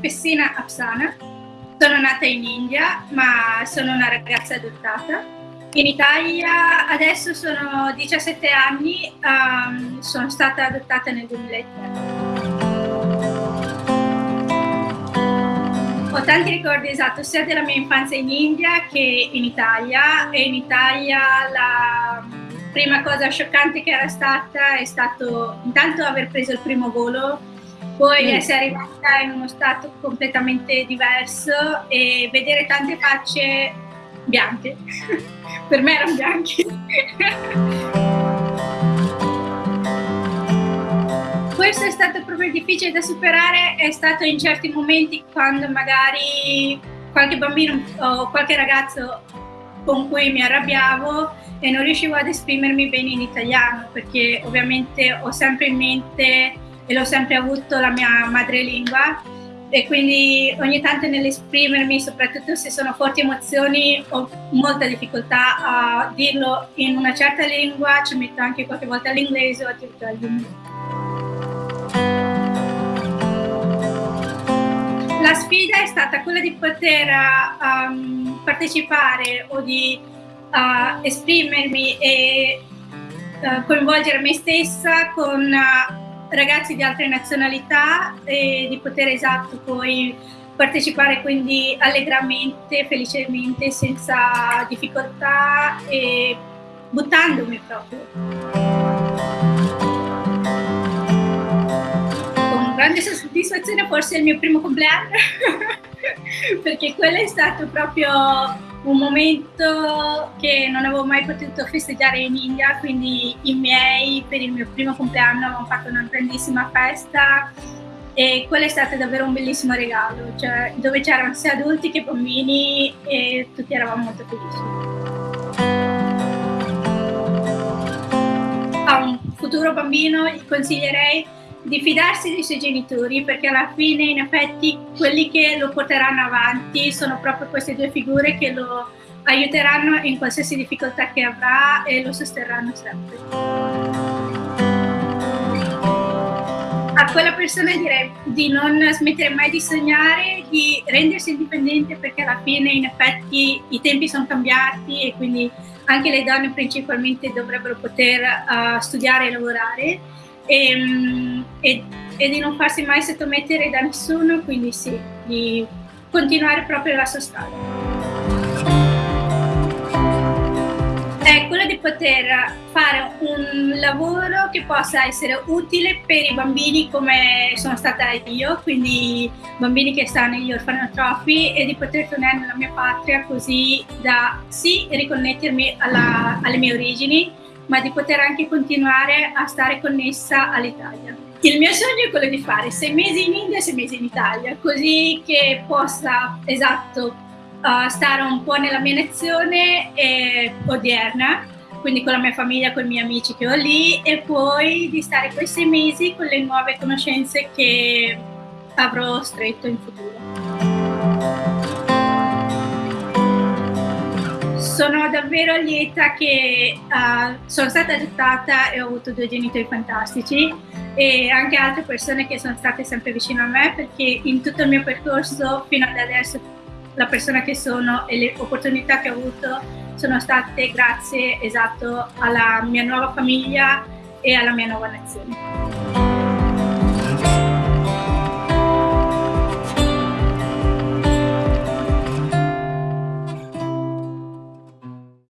Pessina Apsana, sono nata in India ma sono una ragazza adottata. In Italia adesso sono 17 anni, um, sono stata adottata nel 2003. Ho tanti ricordi esatto sia della mia infanzia in India che in Italia e in Italia la prima cosa scioccante che era stata è stato intanto aver preso il primo volo, poi mm. essere arrivata in uno stato completamente diverso e vedere tante facce bianche. per me erano bianche. Questo è stato proprio difficile da superare, è stato in certi momenti quando magari qualche bambino o qualche ragazzo con cui mi arrabbiavo e non riuscivo ad esprimermi bene in italiano perché ovviamente ho sempre in mente e l'ho sempre avuto la mia madrelingua e quindi ogni tanto nell'esprimermi, soprattutto se sono forti emozioni, ho molta difficoltà a dirlo in una certa lingua, ci metto anche qualche volta all'inglese o addirittura all'inglese. La sfida è stata quella di poter um, partecipare o di uh, esprimermi e uh, coinvolgere me stessa con uh, ragazzi di altre nazionalità e di poter esatto poi partecipare quindi allegramente, felicemente, senza difficoltà e buttandomi proprio. Con grande soddisfazione forse è il mio primo compleanno perché quello è stato proprio un momento che non avevo mai potuto festeggiare in India, quindi i miei per il mio primo compleanno avevano fatto una grandissima festa e quello è stato davvero un bellissimo regalo, cioè, dove c'erano sia adulti che bambini e tutti eravamo molto felici. A un futuro bambino consiglierei di fidarsi dei suoi genitori perché alla fine in effetti quelli che lo porteranno avanti sono proprio queste due figure che lo aiuteranno in qualsiasi difficoltà che avrà e lo sosterranno sempre. A quella persona direi di non smettere mai di sognare, di rendersi indipendente perché alla fine in effetti i tempi sono cambiati e quindi anche le donne principalmente dovrebbero poter uh, studiare e lavorare e, ehm, e, e, di non farsi mai sottomettere da nessuno, quindi sì, di continuare proprio la sua strada. È quello di poter fare un lavoro che possa essere utile per i bambini come sono stata io, quindi bambini che stanno negli orfanotrofi e di poter tornare nella mia patria così da sì riconnettermi alla, alle mie origini, ma di poter anche continuare a stare connessa all'Italia. Il mio sogno è quello di fare sei mesi in India e sei mesi in Italia, così che possa, esatto, uh, stare un po' nella mia nazione eh, odierna, quindi con la mia famiglia, con i miei amici che ho lì, e poi di stare quei sei mesi con le nuove conoscenze che avrò stretto in futuro. Sono davvero lieta che uh, sono stata adottata e ho avuto due genitori fantastici e anche altre persone che sono state sempre vicino a me perché in tutto il mio percorso fino ad adesso la persona che sono e le opportunità che ho avuto sono state grazie esatto alla mia nuova famiglia e alla mia nuova nazione.